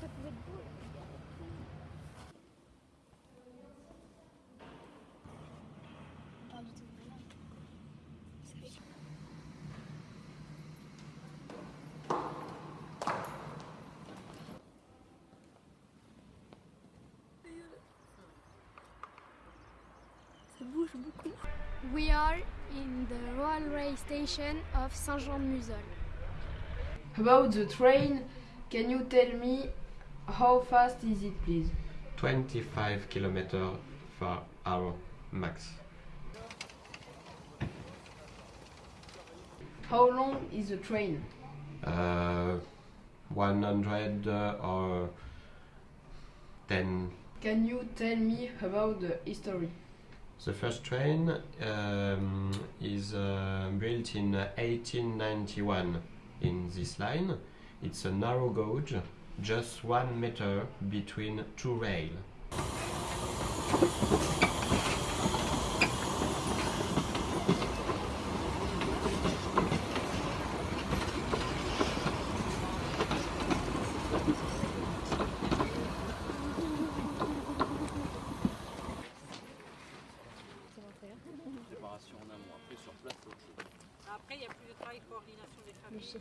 Ça bouge beaucoup. We are in the railway station of Saint-Jean-de-Musol. About the train, can you tell me how fast is it, please? 25 km per hour max. How long is the train? Uh, 100 uh, or 10. Can you tell me about the history? The first train um, is uh, built in 1891 in this line. It's a narrow gauge, just one meter between two rails. Préparation en amont, après sur place, c'est autre chose. Après, il n'y a plus de travail de coordination des familles.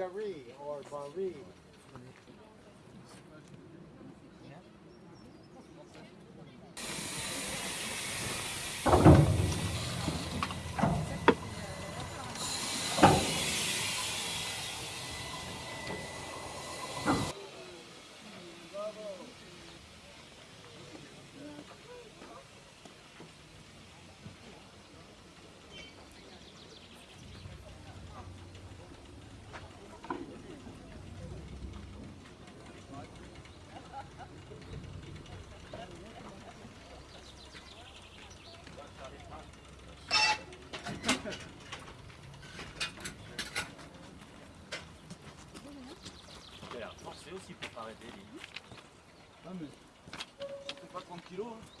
Shari or Bari arrêter. Ah mais, on fait pas 30 kilos. Hein.